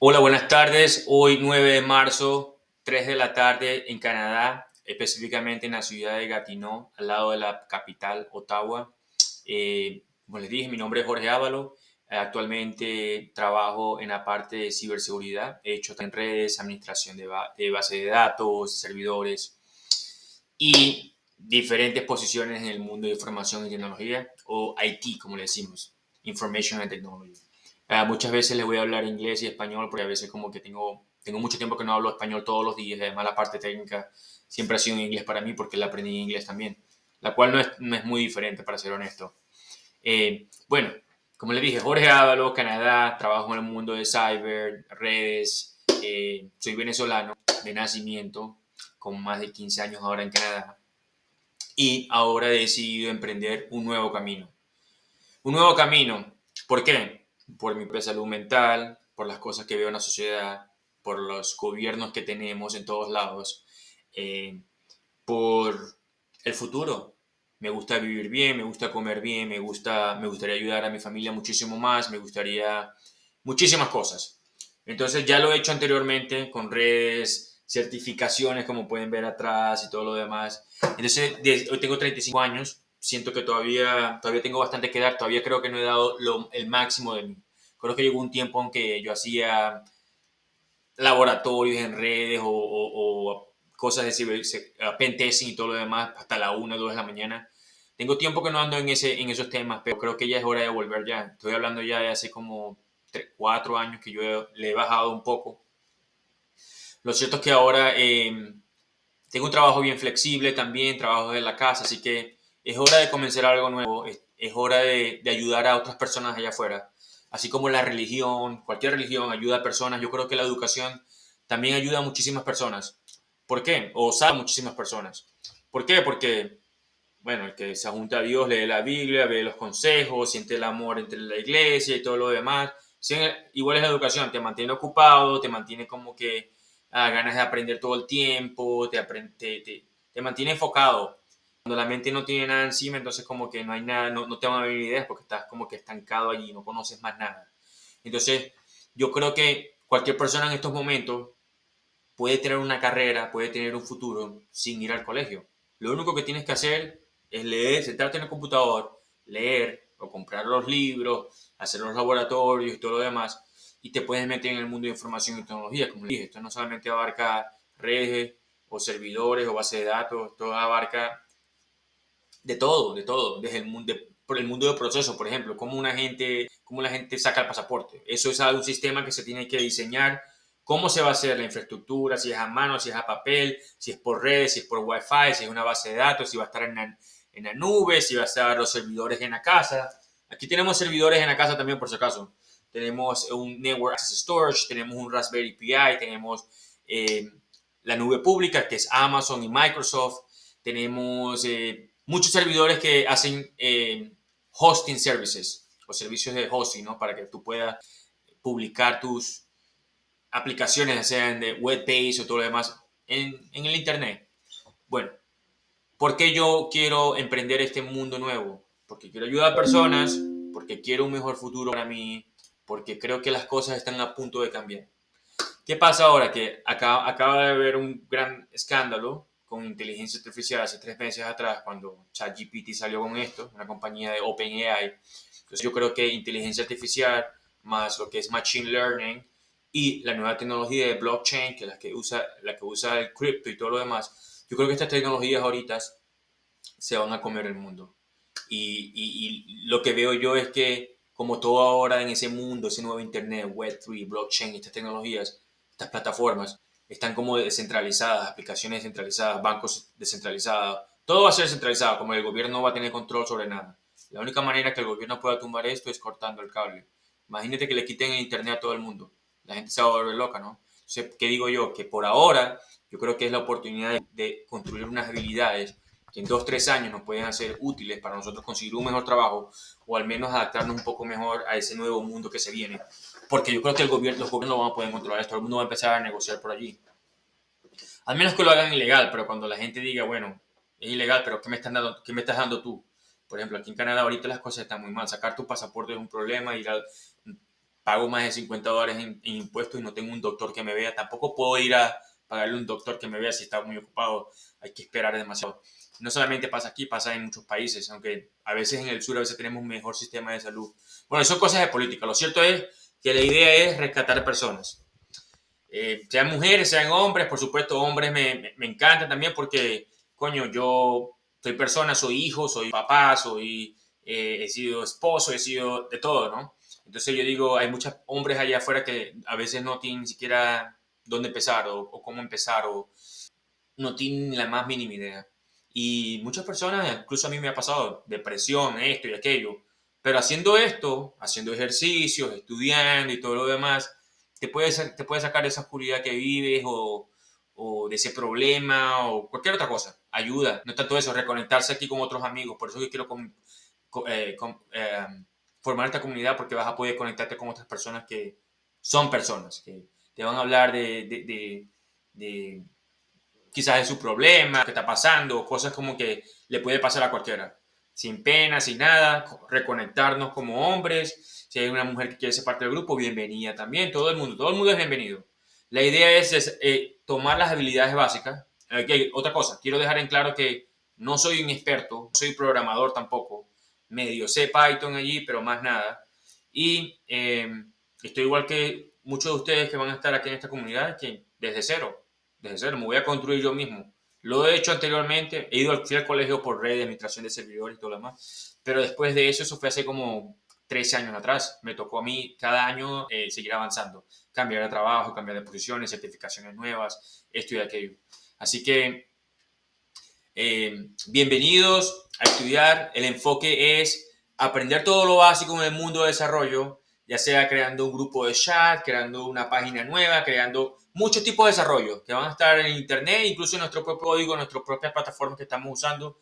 Hola, buenas tardes. Hoy 9 de marzo, 3 de la tarde en Canadá, específicamente en la ciudad de Gatineau, al lado de la capital, Ottawa. Eh, como les dije, mi nombre es Jorge Ávalo. Actualmente trabajo en la parte de ciberseguridad. He hecho en redes, administración de, de base de datos, servidores y diferentes posiciones en el mundo de información y tecnología, o IT, como le decimos, Information and Technology. Ah, muchas veces les voy a hablar inglés y español porque a veces como que tengo, tengo mucho tiempo que no hablo español todos los días. Además la parte técnica siempre ha sido inglés para mí porque la aprendí en inglés también. La cual no es, no es muy diferente, para ser honesto. Eh, bueno, como les dije, Jorge Ávalo, Canadá, trabajo en el mundo de cyber, redes. Eh, soy venezolano de nacimiento, con más de 15 años ahora en Canadá. Y ahora he decidido emprender un nuevo camino. Un nuevo camino. ¿Por qué? Por mi salud mental, por las cosas que veo en la sociedad, por los gobiernos que tenemos en todos lados, eh, por el futuro. Me gusta vivir bien, me gusta comer bien, me, gusta, me gustaría ayudar a mi familia muchísimo más, me gustaría muchísimas cosas. Entonces ya lo he hecho anteriormente con redes, certificaciones como pueden ver atrás y todo lo demás. Entonces hoy tengo 35 años siento que todavía, todavía tengo bastante que dar, todavía creo que no he dado el máximo de mí. Creo que llegó un tiempo en que yo hacía laboratorios en redes o, cosas de ciber, pentesting y todo lo demás hasta la 1 o 2 de la mañana. Tengo tiempo que no ando en, ese, en esos temas, pero creo que ya es hora de volver ya. Estoy hablando ya de hace como 3, 4 años que yo le he bajado un poco. Lo cierto es que ahora eh, tengo un trabajo bien flexible también, trabajo de la casa, así que es hora de comenzar algo nuevo, es, hora de, ayudar a otras personas allá afuera. Así como la religión, cualquier religión ayuda a personas, yo creo que la educación también ayuda a muchísimas personas. ¿Por qué? O sabe a muchísimas personas. ¿Por qué? Porque, bueno, el que se junta a Dios lee la Biblia, ve los consejos, siente el amor entre la iglesia y todo lo demás. igual es la educación, te mantiene ocupado, te mantiene como que a ah, ganas de aprender todo el tiempo, te, te, te mantiene enfocado cuando la mente no tiene nada encima, entonces como que no hay nada, no, no te van a venir ideas porque estás como que estancado allí, no conoces más nada. Entonces, yo creo que cualquier persona en estos momentos puede tener una carrera, puede tener un futuro sin ir al colegio. Lo único que tienes que hacer es leer, sentarte en el computador, leer o comprar los libros, hacer los laboratorios y todo lo demás, y te puedes meter en el mundo de información y tecnología. Como dije, esto no solamente abarca redes o servidores o base de datos, esto abarca de todo, de todo, desde el mundo, por el mundo del proceso, por ejemplo, cómo una gente, cómo la gente saca el pasaporte. Eso es un sistema que se tiene que diseñar, cómo se va a hacer la infraestructura, si es a mano, si es a papel, si es por redes, si es por wifi, si es una base de datos, si va a estar en la, en la nube, si va a estar los servidores en la casa. Aquí tenemos servidores en la casa también, por si acaso. Tenemos un Network Access Storage, tenemos un Raspberry Pi, tenemos eh, la nube pública, que es Amazon y Microsoft. Tenemos eh, muchos servidores que hacen eh, hosting services o servicios de hosting, ¿no? Para que tú puedas publicar tus aplicaciones, sean de web page o todo lo demás, en, en el Internet. Bueno, ¿por qué yo quiero emprender este mundo nuevo? Porque quiero ayudar a personas, porque quiero un mejor futuro para mí, porque creo que las cosas están a punto de cambiar. ¿Qué pasa ahora? Que acaba, acaba de haber un gran escándalo con inteligencia artificial hace tres meses atrás, cuando ChatGPT salió con esto, una compañía de OpenAI. Entonces yo creo que inteligencia artificial más lo que es Machine Learning y la nueva tecnología de blockchain, que es la que usa, la que usa el cripto y todo lo demás, yo creo que estas tecnologías ahorita se van a comer el mundo. Y, y, lo que veo yo es que como todo ahora en ese mundo, ese nuevo Internet, Web3, blockchain, estas tecnologías, estas plataformas, están como descentralizadas, aplicaciones descentralizadas, bancos descentralizados, todo va a ser descentralizado, como el gobierno no va a tener control sobre nada. La única manera que el gobierno pueda tumbar esto es cortando el cable. Imagínate que le quiten el internet a todo el mundo. La gente se va a volver loca, ¿no? Entonces, ¿qué digo yo? Que por ahora yo creo que es la oportunidad de, construir unas habilidades en dos, tres años nos pueden hacer útiles para nosotros conseguir un mejor trabajo o al menos adaptarnos un poco mejor a ese nuevo mundo que se viene porque yo creo que el gobierno, los gobiernos no van a poder controlar esto, el mundo va a empezar a negociar por allí. Al menos que lo hagan ilegal, pero cuando la gente diga, bueno, es ilegal, pero ¿qué me, están dando, qué me estás dando tú? Por ejemplo, aquí en Canadá ahorita las cosas están muy mal. Sacar tu pasaporte es un problema, ir pago más de 50 dólares en, impuestos y no tengo un doctor que me vea. Tampoco puedo ir a pagarle un doctor que me vea si está muy ocupado. Hay que esperar demasiado. No solamente pasa aquí, pasa en muchos países, aunque a veces en el sur a veces tenemos un mejor sistema de salud. Bueno, son cosas de política. Lo cierto es que la idea es rescatar personas. Eh, sean mujeres, sean hombres, por supuesto, hombres me, me, encanta también porque, coño, yo soy persona, soy hijo, soy papá, soy, eh, he sido esposo, he sido de todo, ¿no? Entonces yo digo, hay muchos hombres allá afuera que a veces no tienen ni siquiera dónde empezar o, cómo empezar o no tienen la más mínima idea. Y muchas personas, incluso a mí me ha pasado, depresión, esto y aquello, pero haciendo esto, haciendo ejercicios, estudiando y todo lo demás, te puede, te puede sacar de esa oscuridad que vives o, o de ese problema o cualquier otra cosa. Ayuda. No tanto eso, reconectarse aquí con otros amigos. Por eso yo quiero eh, eh, formar esta comunidad porque vas a poder conectarte con otras personas que son personas, que te van a hablar de, de, de quizás de su problema, qué está pasando, cosas como que le puede pasar a cualquiera. Sin pena, sin nada, reconectarnos como hombres. Si hay una mujer que quiere ser parte del grupo, bienvenida también. Todo el mundo, todo el mundo es bienvenido. La idea es, eh, tomar las habilidades básicas. Otra cosa, quiero dejar en claro que no soy un experto, no soy programador tampoco. Medio sé Python allí, pero más nada. Y eh, estoy igual que muchos de ustedes que van a estar aquí en esta comunidad, que desde cero, desde cero, me voy a construir yo mismo. Lo he hecho anteriormente, he ido al, colegio por red de administración de servidores y todo lo demás, pero después de eso, eso fue hace como 13 años atrás. Me tocó a mí cada año eh, seguir avanzando, cambiar de trabajo, cambiar de posiciones, certificaciones nuevas, esto y aquello. Así que, eh, bienvenidos a estudiar. El enfoque es aprender todo lo básico en el mundo de desarrollo, ya sea creando un grupo de chat, creando una página nueva, creando muchos tipos de desarrollo que van a estar en Internet, incluso en nuestro propio código, en nuestras propias plataformas que estamos usando,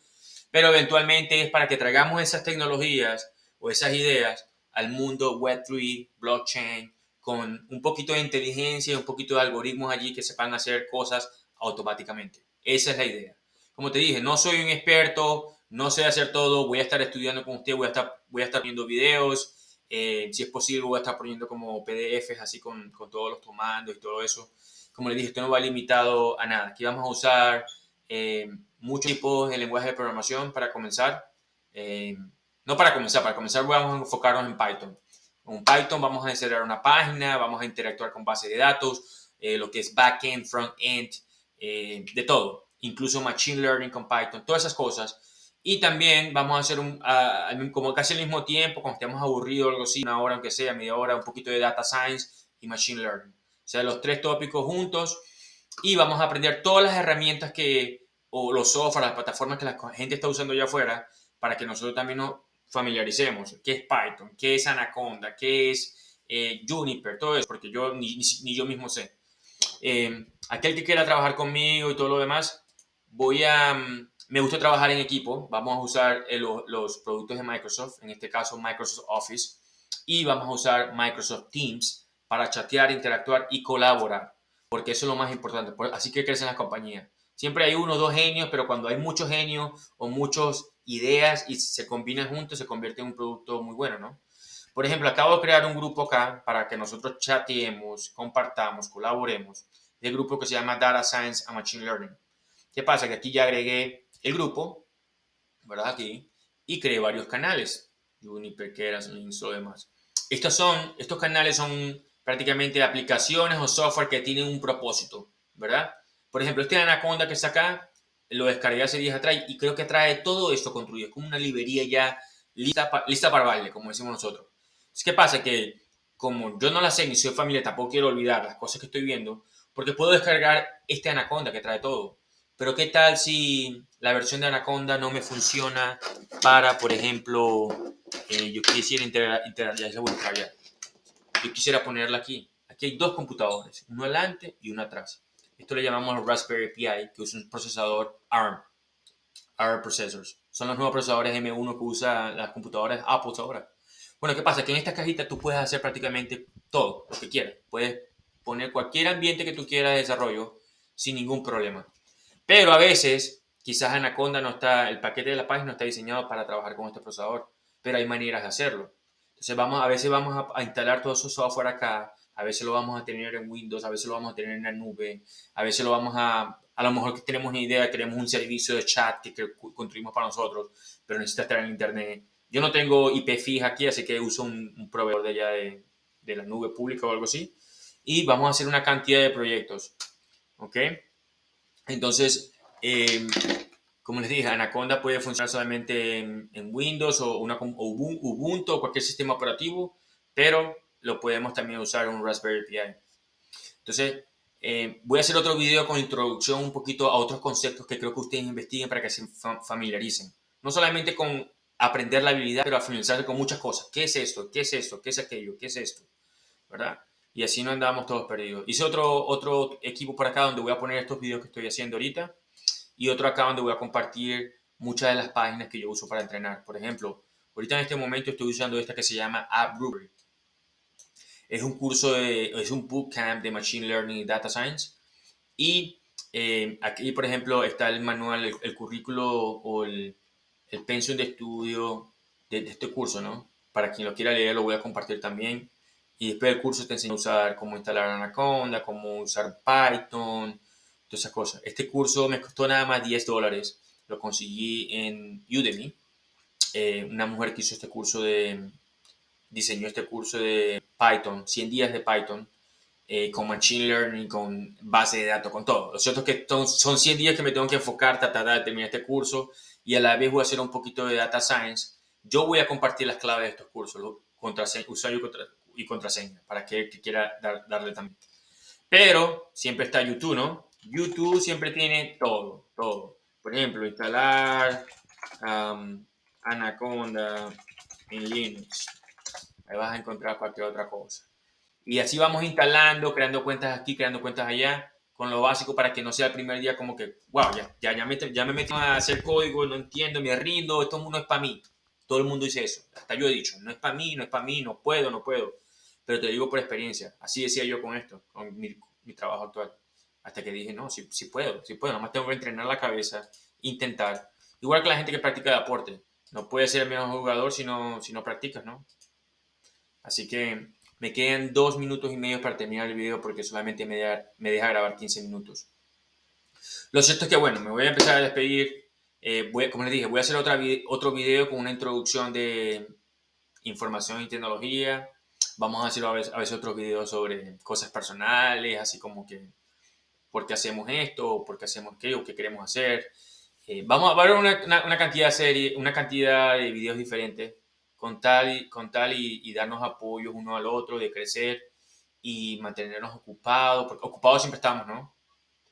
pero eventualmente es para que traigamos esas tecnologías o esas ideas al mundo Web3, blockchain, con un poquito de inteligencia y un poquito de algoritmos allí que sepan hacer cosas automáticamente. Esa es la idea. Como te dije, no soy un experto, no sé hacer todo, voy a estar estudiando con usted, voy a estar, voy a estar viendo videos, eh, si es posible voy a estar poniendo como PDFs así con, con, todos los comandos y todo eso. Como le dije, esto no va limitado a nada. Aquí vamos a usar eh, muchos tipos de lenguaje de programación para comenzar. Eh, no para comenzar, para comenzar vamos a enfocarnos en Python. Con Python vamos a desarrollar una página, vamos a interactuar con base de datos, eh, lo que es backend, frontend, eh, de todo. Incluso machine learning con Python, todas esas cosas. Y también vamos a hacer un, como casi al mismo tiempo, cuando estemos aburridos o algo así, una hora aunque sea, media hora, un poquito de data science y machine learning. O sea, los tres tópicos juntos y vamos a aprender todas las herramientas que, o los software, las plataformas que la gente está usando allá afuera, para que nosotros también nos familiaricemos. ¿Qué es Python? ¿Qué es Anaconda? ¿Qué es eh, Juniper? Todo eso, porque yo ni, yo mismo sé. Eh, aquel que quiera trabajar conmigo y todo lo demás, voy a... Me gusta trabajar en equipo. Vamos a usar eh, los productos de Microsoft, en este caso Microsoft Office, y vamos a usar Microsoft Teams para chatear, interactuar y colaborar, porque eso es lo más importante. Así que crecen las compañías. Siempre hay uno o dos genios, pero cuando hay muchos genios o muchos ideas y se combinan juntos, se convierte en un producto muy bueno, ¿no? Por ejemplo, acabo de crear un grupo acá para que nosotros chateemos, compartamos, colaboremos. El grupo que se llama Data Science and Machine Learning. ¿Qué pasa? Que aquí ya agregué el grupo, ¿verdad? Aquí, y creé varios canales. Juniper, Keras, Links, lo demás. Estos, son, estos canales son prácticamente aplicaciones o software que tienen un propósito, ¿verdad? Por ejemplo, este Anaconda que está acá lo descargué hace días atrás y creo que trae todo esto construido. Es como una librería ya lista, lista para baile, como decimos nosotros. ¿Qué pasa? Que como yo no la sé ni soy familia, tampoco quiero olvidar las cosas que estoy viendo, porque puedo descargar este Anaconda que trae todo. Pero ¿qué tal si la versión de Anaconda no me funciona para, por ejemplo, eh, yo quisiera integrar, ya, ya. Yo quisiera ponerla aquí. Aquí hay dos computadores, uno adelante y uno atrás. Esto le llamamos Raspberry Pi, que usa un procesador ARM. ARM Processors. Son los nuevos procesadores M1 que usan las computadoras Apple ahora. Bueno, ¿qué pasa? Que en esta cajita tú puedes hacer prácticamente todo lo que quieras. Puedes poner cualquier ambiente que tú quieras de desarrollo sin ningún problema. Pero a veces, quizás Anaconda no está, el paquete de la página no está diseñado para trabajar con este procesador, pero hay maneras de hacerlo. Entonces vamos, a veces vamos a, instalar todo esos software acá, a veces lo vamos a tener en Windows, a veces lo vamos a tener en la nube, a veces lo vamos a, a lo mejor que tenemos una idea, queremos un servicio de chat que, construimos para nosotros, pero necesita estar en internet. Yo no tengo IP fija aquí, así que uso un, proveedor de allá de la nube pública o algo así. Y vamos a hacer una cantidad de proyectos. ¿Ok? Entonces, eh, como les dije, Anaconda puede funcionar solamente en, Windows o, Ubuntu o cualquier sistema operativo, pero lo podemos también usar en un Raspberry Pi. Entonces, eh, voy a hacer otro video con introducción un poquito a otros conceptos que creo que ustedes investiguen para que se familiaricen. No solamente con aprender la habilidad, pero a familiarizarse con muchas cosas. ¿Qué es esto? ¿Qué es esto? ¿Qué es aquello? ¿Qué es esto? ¿Verdad? Y así no andamos todos perdidos. Hice otro, otro equipo por acá donde voy a poner estos videos que estoy haciendo ahorita y otro acá donde voy a compartir muchas de las páginas que yo uso para entrenar. Por ejemplo, ahorita en este momento estoy usando esta que se llama App Rubric. Es un curso, es un bootcamp de Machine Learning y Data Science. Y eh, aquí, por ejemplo, está el manual, el, currículo o el, el pensión de estudio de, de, este curso, ¿no? Para quien lo quiera leer, lo voy a compartir también. Y después del curso te enseño a usar cómo instalar Anaconda, cómo usar Python, todas esas cosas. Este curso me costó nada más 10 dólares. Lo conseguí en Udemy. Eh, una mujer que hizo este curso de, diseñó este curso de Python, 100 días de Python, eh, con Machine Learning, con base de datos, con todo. Lo cierto es que son 100 días que me tengo que enfocar, tratar de terminar este curso y a la vez voy a hacer un poquito de Data Science. Yo voy a compartir las claves de estos cursos, usuario y contraseña, para que, quiera darle también. Pero siempre está YouTube, ¿no? YouTube siempre tiene todo, todo. Por ejemplo, instalar Anaconda en Linux. Ahí vas a encontrar cualquier otra cosa. Y así vamos instalando, creando cuentas aquí, creando cuentas allá, con lo básico para que no sea el primer día como que, wow, ya, ya, ya, me, ya me meto a hacer código, no entiendo, me rindo, esto no es para mí. Todo el mundo dice eso. Hasta yo he dicho, no es para mí, no es para mí, no puedo, no puedo. Pero te digo por experiencia. Así decía yo con esto, con mi trabajo actual. Hasta que dije, no, sí, sí puedo, sí puedo, nomás tengo que entrenar la cabeza, intentar. Igual que la gente que practica deporte. No puede ser el mejor jugador si no, si no practicas, ¿no? Así que me quedan dos minutos y medio para terminar el video porque solamente me deja, me deja grabar 15 minutos. Lo cierto es que, bueno, me voy a empezar a despedir. Eh, como les dije, voy a hacer otra, otro video con una introducción de información y tecnología. Vamos a hacer a veces, a veces otros videos sobre cosas personales, así como que por qué hacemos esto, por qué hacemos aquello, qué queremos hacer. Eh, vamos a ver una, una, cantidad de series, una cantidad de videos diferentes con tal, con tal y, darnos apoyos uno al otro, de crecer y mantenernos ocupados, porque ocupados siempre estamos, ¿no?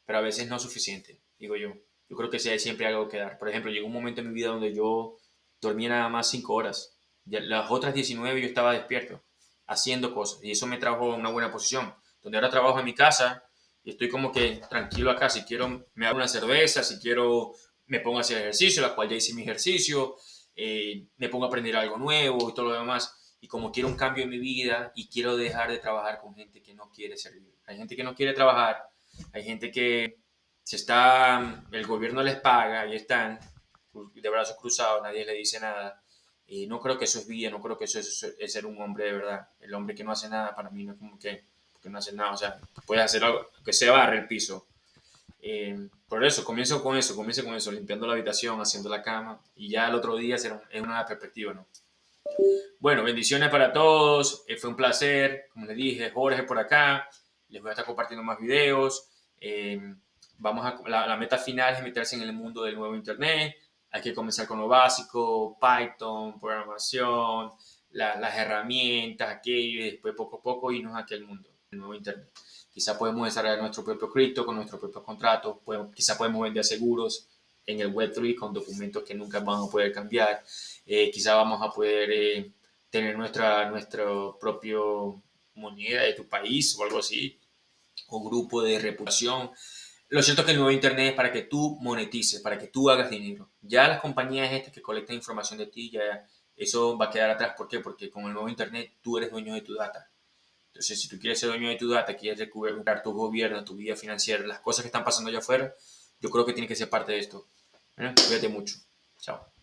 Pero a veces no es suficiente, digo yo. Yo creo que sí hay siempre algo que dar. Por ejemplo, llegó un momento en mi vida donde yo dormía nada más 5 horas. las otras 19 yo estaba despierto, haciendo cosas. Y eso me trajo a una buena posición. Donde ahora trabajo en mi casa, y estoy como que tranquilo acá. Si quiero, me hago una cerveza, si quiero, me pongo a hacer ejercicio, la cual ya hice mi ejercicio, eh, me pongo a aprender algo nuevo y todo lo demás. Y como quiero un cambio en mi vida y quiero dejar de trabajar con gente que no quiere servir. Hay gente que no quiere trabajar, hay gente que se está, el gobierno les paga y están de brazos cruzados, nadie le dice nada. Y no creo que eso es vida, no creo que eso es, es ser un hombre de verdad. El hombre que no hace nada para mí no es como que que no hace nada, o sea, puedes hacer algo, que se barre el piso. Eh, por eso, comienzo con eso, comienzo con eso, limpiando la habitación, haciendo la cama, y ya el otro día será es una perspectiva, ¿no? Bueno, bendiciones para todos, eh, fue un placer, como les dije, Jorge por acá, les voy a estar compartiendo más videos, eh, vamos a, la, meta final es meterse en el mundo del nuevo Internet, hay que comenzar con lo básico, Python, programación, las herramientas, aquello, y después poco a poco irnos a aquel mundo nuevo Internet. Quizá podemos desarrollar nuestro propio cripto con nuestro propio contrato, podemos, quizá podemos vender seguros en el Web3 con documentos que nunca vamos a poder cambiar, eh, quizá vamos a poder eh, tener nuestra nuestro propio moneda de tu país o algo así, o grupo de reputación. Lo cierto es que el nuevo Internet es para que tú monetices, para que tú hagas dinero. Ya las compañías estas que colectan información de ti, ya eso va a quedar atrás. ¿Por qué? Porque con el nuevo Internet tú eres dueño de tu data. Entonces, si tú quieres ser dueño de tu data, quieres recuperar tu gobierno, tu vida financiera, las cosas que están pasando allá afuera, yo creo que tiene que ser parte de esto. Cuídate mucho. Chao.